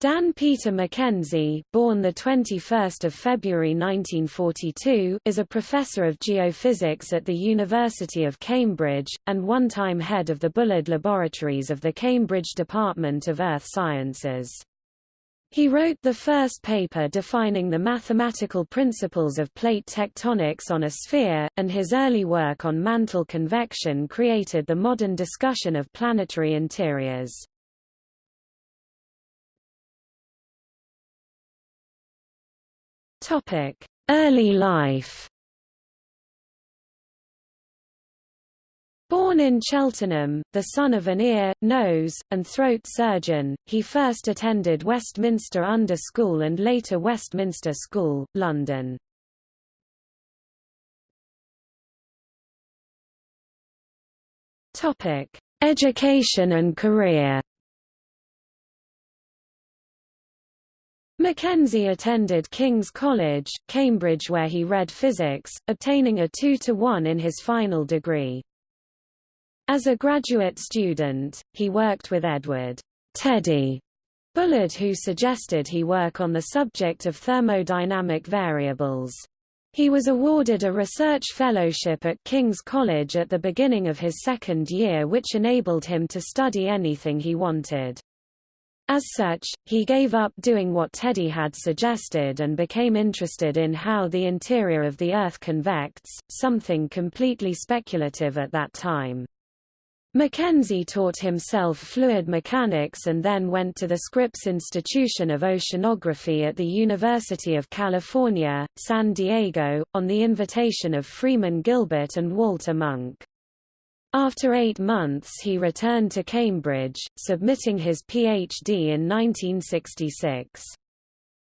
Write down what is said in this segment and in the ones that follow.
Dan Peter McKenzie, born the 21st of February 1942, is a professor of geophysics at the University of Cambridge and one-time head of the Bullard Laboratories of the Cambridge Department of Earth Sciences. He wrote the first paper defining the mathematical principles of plate tectonics on a sphere, and his early work on mantle convection created the modern discussion of planetary interiors. Topic: Early life. Born in Cheltenham, the son of an ear, nose, and throat surgeon, he first attended Westminster Under School and later Westminster School, London. Education and career McKenzie attended King's College, Cambridge where he read physics, obtaining a 2-to-1 in his final degree. As a graduate student, he worked with Edward Teddy Bullard who suggested he work on the subject of thermodynamic variables. He was awarded a research fellowship at King's College at the beginning of his second year which enabled him to study anything he wanted. As such, he gave up doing what Teddy had suggested and became interested in how the interior of the Earth convects, something completely speculative at that time. McKenzie taught himself fluid mechanics and then went to the Scripps Institution of Oceanography at the University of California, San Diego, on the invitation of Freeman Gilbert and Walter Munk. After eight months he returned to Cambridge, submitting his Ph.D. in 1966.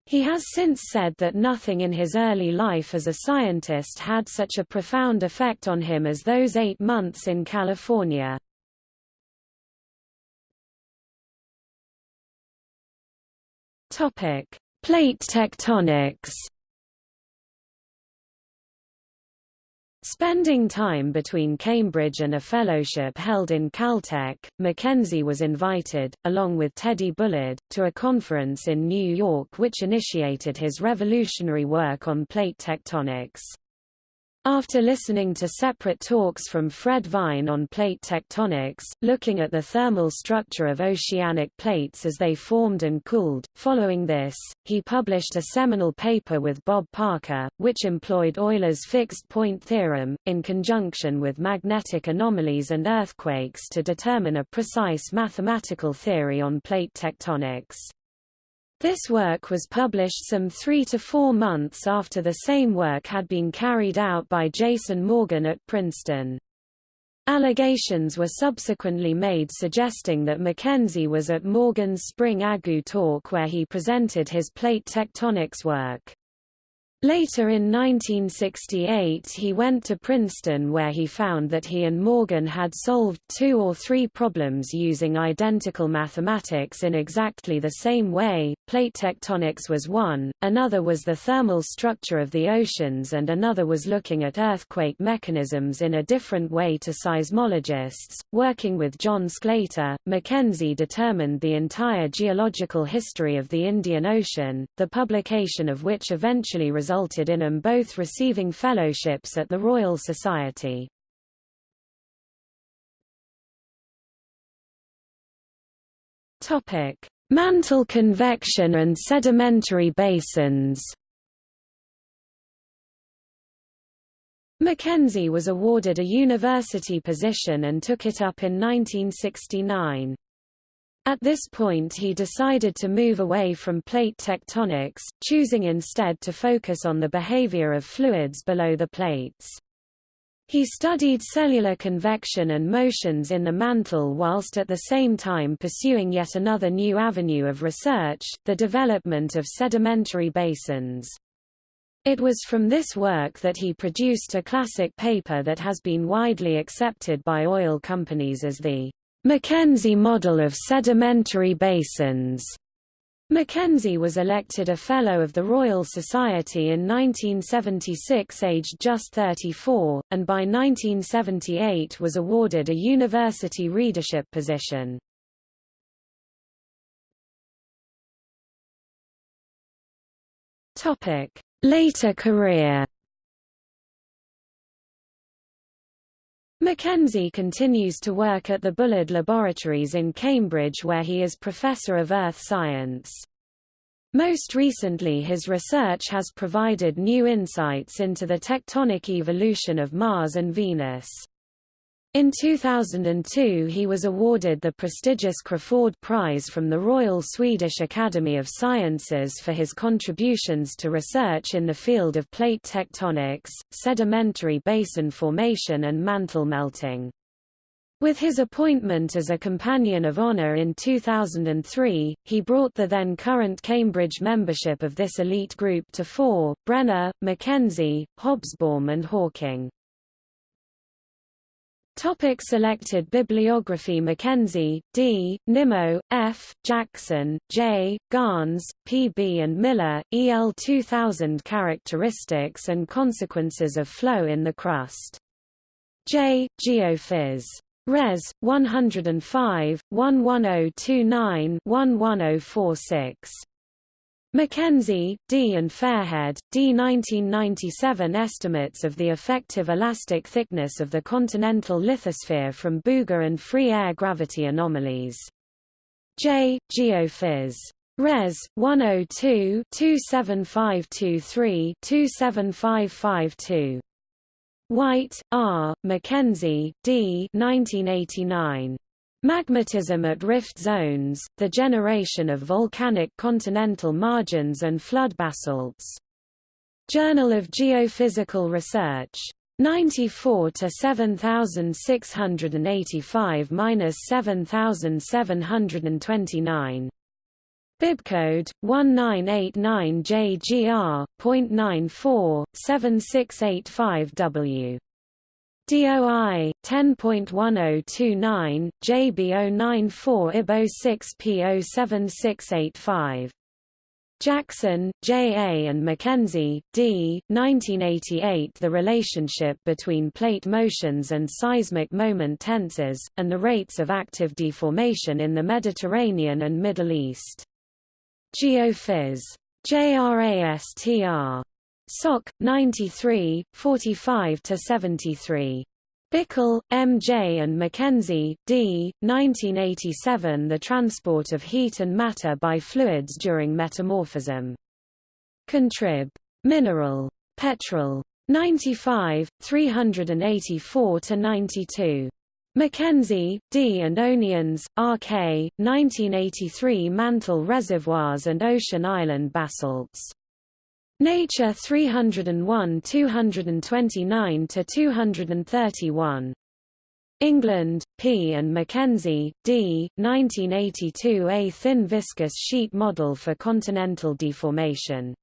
He has since said that nothing in his early life as a scientist had such a profound effect on him as those eight months in California. Plate tectonics Spending time between Cambridge and a fellowship held in Caltech, McKenzie was invited, along with Teddy Bullard, to a conference in New York which initiated his revolutionary work on plate tectonics. After listening to separate talks from Fred Vine on plate tectonics, looking at the thermal structure of oceanic plates as they formed and cooled, following this, he published a seminal paper with Bob Parker, which employed Euler's fixed-point theorem, in conjunction with magnetic anomalies and earthquakes to determine a precise mathematical theory on plate tectonics. This work was published some three to four months after the same work had been carried out by Jason Morgan at Princeton. Allegations were subsequently made suggesting that McKenzie was at Morgan's Spring AGU talk where he presented his plate tectonics work. Later in 1968 he went to Princeton where he found that he and Morgan had solved two or three problems using identical mathematics in exactly the same way. Plate tectonics was one, another was the thermal structure of the oceans and another was looking at earthquake mechanisms in a different way to seismologists. Working with John Sclater, McKenzie determined the entire geological history of the Indian Ocean, the publication of which eventually resulted resulted in them both receiving fellowships at the Royal Society. Topic: Mantle convection and sedimentary basins. McKenzie was awarded a university position and took it up in 1969. At this point he decided to move away from plate tectonics, choosing instead to focus on the behavior of fluids below the plates. He studied cellular convection and motions in the mantle whilst at the same time pursuing yet another new avenue of research, the development of sedimentary basins. It was from this work that he produced a classic paper that has been widely accepted by oil companies as the McKenzie model of sedimentary basins. McKenzie was elected a Fellow of the Royal Society in 1976 aged just 34, and by 1978 was awarded a university readership position. Later career McKenzie continues to work at the Bullard Laboratories in Cambridge where he is Professor of Earth Science. Most recently his research has provided new insights into the tectonic evolution of Mars and Venus. In 2002 he was awarded the prestigious Crafoord Prize from the Royal Swedish Academy of Sciences for his contributions to research in the field of plate tectonics, sedimentary basin formation and mantle melting. With his appointment as a Companion of Honour in 2003, he brought the then current Cambridge membership of this elite group to four, Brenner, McKenzie, Hobsbawm and Hawking. Topic selected bibliography McKenzie, D., Nimmo, F., Jackson, J., Gans, P. B. and Miller, E. L. 2000 Characteristics and Consequences of Flow in the Crust. J. Geophys. Res. 105, 11029 11046. McKenzie, D. and Fairhead, D. 1997 Estimates of the effective elastic thickness of the continental lithosphere from Bouguer and free air gravity anomalies. J. Geophys. Res. 102 27523 27552. White, R., McKenzie, D. 1989. Magmatism at rift zones, the generation of volcanic continental margins and flood basalts. Journal of Geophysical Research. 94 to 7685 minus 7729. Bibcode 1989JGR.94 7685W. DOI 10.1029 JB094 IBO6P07685 Jackson, J. A. and McKenzie, D. 1988 The relationship between plate motions and seismic moment tensors, and the rates of active deformation in the Mediterranean and Middle East. Geophys. JRASTR. Soc. 93, 45–73. Bickle, M. J. and McKenzie, D. 1987 The transport of heat and matter by fluids during metamorphism. Contrib. Mineral. Petrol. 95, 384–92. McKenzie, D. and O'Nions, R.K., 1983 Mantle reservoirs and ocean island basalts. Nature 301 229 to 231. England, P. and McKenzie, D. 1982 A thin viscous sheet model for continental deformation.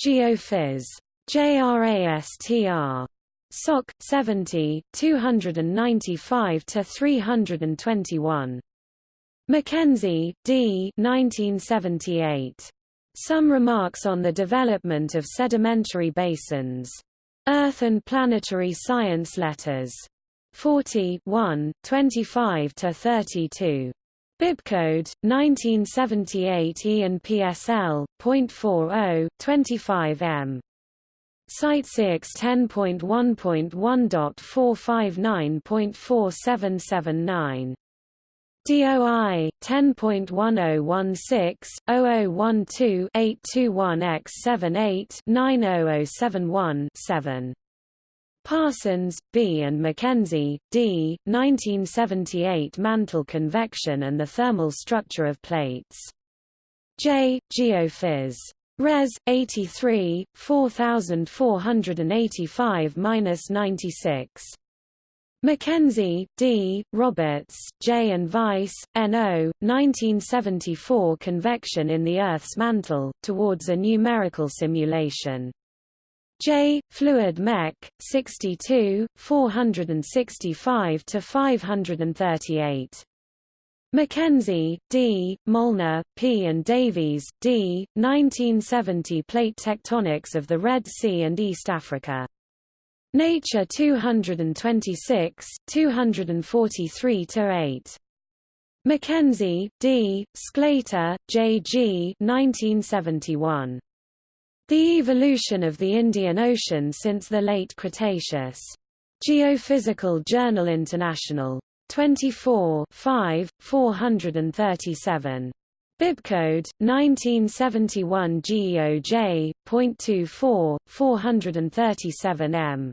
Geophys. JRASTR. SOC 70 295 to 321. McKenzie, D. 1978. Some remarks on the development of sedimentary basins. Earth and Planetary Science Letters. 40 1, 25–32. Bibcode, 1978 E and PSL, .40, 25 m. CiteSeerX 10.1.1.459.4779 DOI 10.1016-0012-821X78-90071-7. Parsons, B. and McKenzie, D. 1978 Mantle convection and the thermal structure of plates. J. Geophys. Res. 83, 4485-96. McKenzie, D., Roberts, J. and Weiss, N.O., 1974 Convection in the Earth's Mantle, Towards a Numerical Simulation. J. Fluid Mech, 62, 465–538. McKenzie, D., Molnar, P. and Davies, D., 1970 Plate Tectonics of the Red Sea and East Africa. Nature 226, 243–8. McKenzie, D., Sclater, J. G. 1971. The evolution of the Indian Ocean since the late Cretaceous. Geophysical Journal International. 24 5, 437. Bibcode 1971 GEOJ.24 437 M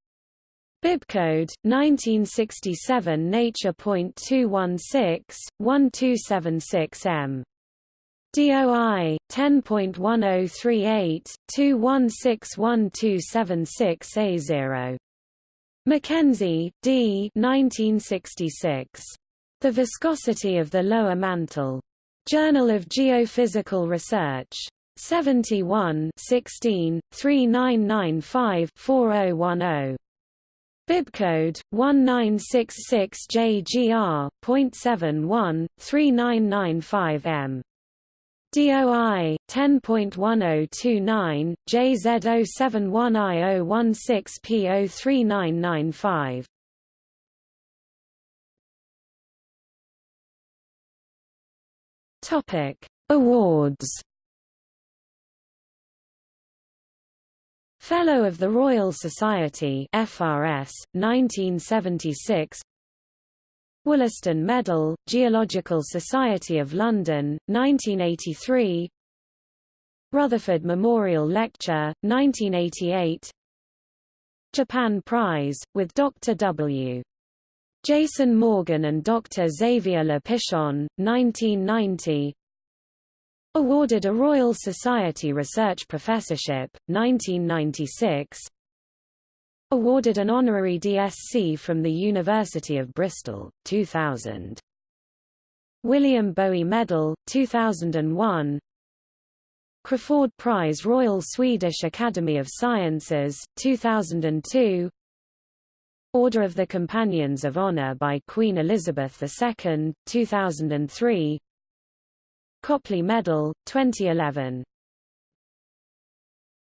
Bibcode 1967 Nature.216 1276 M. DOI 10.1038 2161276A0 McKenzie, D. 1966. The Viscosity of the Lower Mantle. Journal of Geophysical Research. 71 16, 3995-4010. Bibcode 1966JGR.71 3995M. DOI 10.1029 JZ071I016P03995 Topic. Awards Fellow of the Royal Society FRS 1976 Wollaston Medal, Geological Society of London, 1983 Rutherford Memorial Lecture, 1988 Japan Prize, with Dr. W. Jason Morgan and Dr. Xavier Le Pichon, 1990 Awarded a Royal Society Research Professorship, 1996 Awarded an honorary DSc from the University of Bristol, 2000. William Bowie Medal, 2001 Crafoord Prize Royal Swedish Academy of Sciences, 2002 Order of the Companions of Honor by Queen Elizabeth II, 2003 Copley Medal, 2011